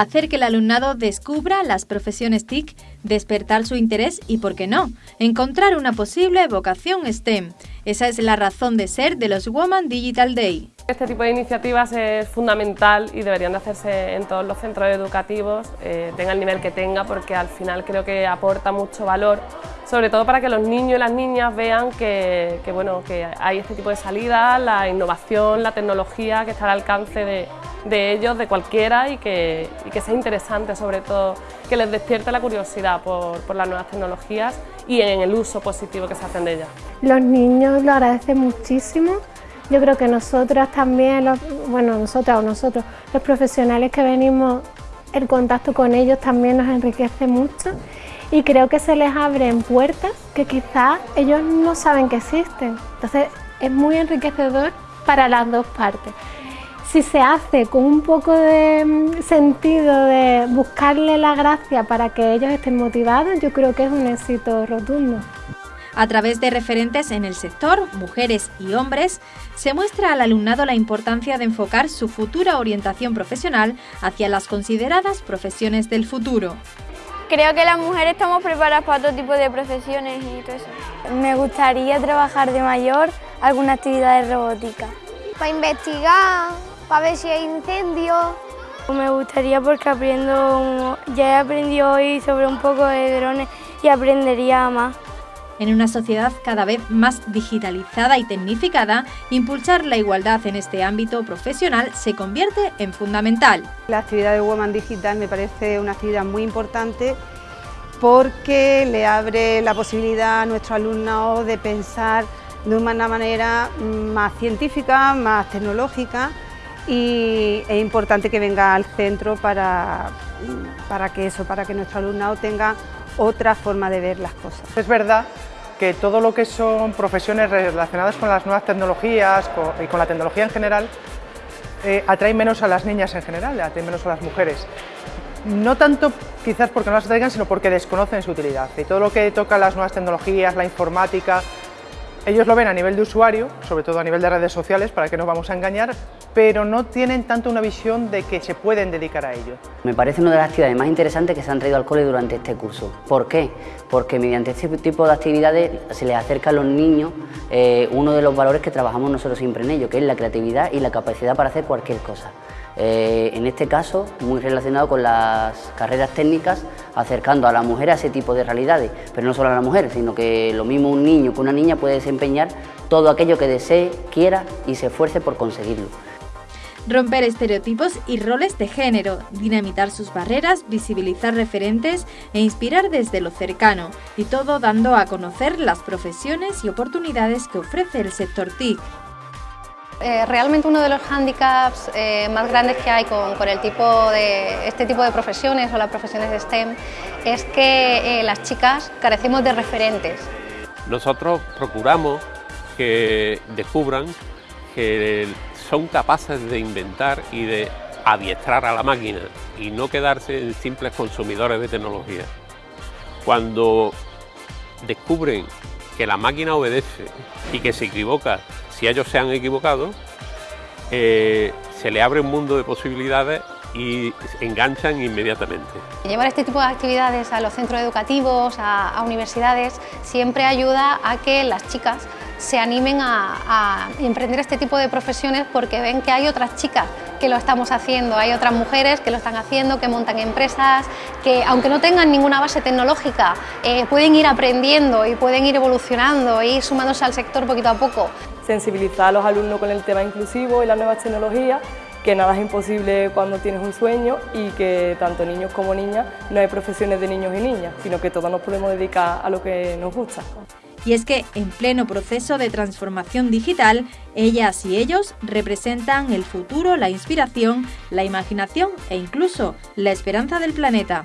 hacer que el alumnado descubra las profesiones TIC, despertar su interés y, por qué no, encontrar una posible vocación STEM. Esa es la razón de ser de los Woman Digital Day. Este tipo de iniciativas es fundamental y deberían de hacerse en todos los centros educativos, eh, tenga el nivel que tenga, porque al final creo que aporta mucho valor, sobre todo para que los niños y las niñas vean que, bueno, que hay este tipo de salidas, la innovación, la tecnología que está al alcance de, ellos, de cualquiera y que, que, sea interesante sobre todo, que les despierte la curiosidad por, por, las nuevas tecnologías y en el uso positivo que se hacen de ellas. Los niños lo agradecen muchísimo, yo creo que nosotras también, bueno nosotras o nosotros, los profesionales que venimos, el contacto con ellos también nos enriquece mucho y creo que se les abren puertas que quizás ellos no saben que existen, entonces es muy enriquecedor para las dos partes si se hace con un poco de mm, sentido de buscarle la gracia para que ellos estén motivados, yo creo que es un éxito rotundo. A través de referentes en el sector, mujeres y hombres, se muestra al alumnado la importancia de enfocar su futura orientación profesional hacia las consideradas profesiones del futuro. Creo que las mujeres estamos preparadas para todo tipo de profesiones y todo eso. Me gustaría trabajar de mayor alguna actividad de robótica. Para investigar, para ver si hay incendios. Me gustaría porque aprendo, ya he aprendido hoy sobre un poco de drones y aprendería más. En una sociedad cada vez más digitalizada y tecnificada, impulsar la igualdad en este ámbito profesional se convierte en fundamental. La actividad de Woman Digital me parece una actividad muy importante porque le abre la posibilidad a nuestros alumnos de pensar de una manera más científica, más tecnológica y es importante que venga al centro para, para que eso, para que nuestro alumnado tenga otra forma de ver las cosas. Es verdad que todo lo que son profesiones relacionadas con las nuevas tecnologías y con la tecnología en general eh, atrae menos a las niñas en general, atrae menos a las mujeres. No tanto quizás porque no las atraigan, sino porque desconocen su utilidad. Y todo lo que toca las nuevas tecnologías, la informática, ellos lo ven a nivel de usuario, sobre todo a nivel de redes sociales, para que nos vamos a engañar, pero no tienen tanto una visión de que se pueden dedicar a ello. Me parece una de las actividades más interesantes que se han traído al cole durante este curso. ¿Por qué? Porque mediante este tipo de actividades se les acerca a los niños eh, uno de los valores que trabajamos nosotros siempre en ello, que es la creatividad y la capacidad para hacer cualquier cosa. Eh, en este caso, muy relacionado con las carreras técnicas, acercando a la mujer a ese tipo de realidades, pero no solo a la mujer, sino que lo mismo un niño que una niña puede desempeñar todo aquello que desee, quiera y se esfuerce por conseguirlo. Romper estereotipos y roles de género, dinamitar sus barreras, visibilizar referentes e inspirar desde lo cercano, y todo dando a conocer las profesiones y oportunidades que ofrece el sector TIC. Eh, realmente uno de los hándicaps eh, más grandes que hay con, el tipo de, este tipo de profesiones o las profesiones de STEM es que eh, las chicas carecemos de referentes. Nosotros procuramos que descubran que son capaces de inventar y de adiestrar a la máquina y no quedarse en simples consumidores de tecnología. Cuando descubren que la máquina obedece y que se equivoca si ellos se han equivocado, eh, se le abre un mundo de posibilidades y enganchan inmediatamente. Llevar este tipo de actividades a los centros educativos, a, universidades, siempre ayuda a que las chicas se animen a, a, emprender este tipo de profesiones porque ven que hay otras chicas que lo estamos haciendo, hay otras mujeres que lo están haciendo, que montan empresas, que aunque no tengan ninguna base tecnológica, eh, pueden ir aprendiendo y pueden ir evolucionando y sumándose al sector poquito a poco. Sensibilizar a los alumnos con el tema inclusivo y las nuevas tecnologías, que nada es imposible cuando tienes un sueño y que tanto niños como niñas no hay profesiones de niños y niñas, sino que todos nos podemos dedicar a lo que nos gusta. Y es que, en pleno proceso de transformación digital, ellas y ellos representan el futuro, la inspiración, la imaginación e incluso la esperanza del planeta.